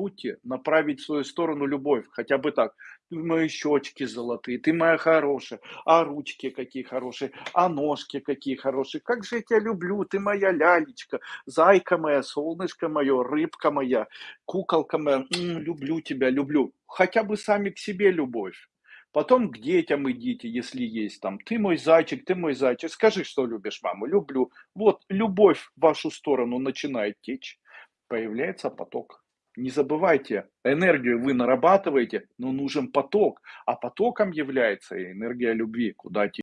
забудьте направить в свою сторону любовь, хотя бы так: "Ты мои щечки золотые, ты моя хорошая, а ручки какие хорошие, а ножки какие хорошие, как же я тя люблю, ты моя лялечка, зайка моя, солнышко мое, рыбка моя, куколка моя, м, люблю тебя, люблю". Хотя бы сами к себе любовь. Потом к детям идите, если есть там: "Ты мой зайчик, ты мой зайчик, скажи, что любишь маму". "Люблю". Вот любовь в вашу сторону начинает течь, появляется поток. Не забывайте, энергию вы нарабатываете, но нужен поток, а потоком является энергия любви, куда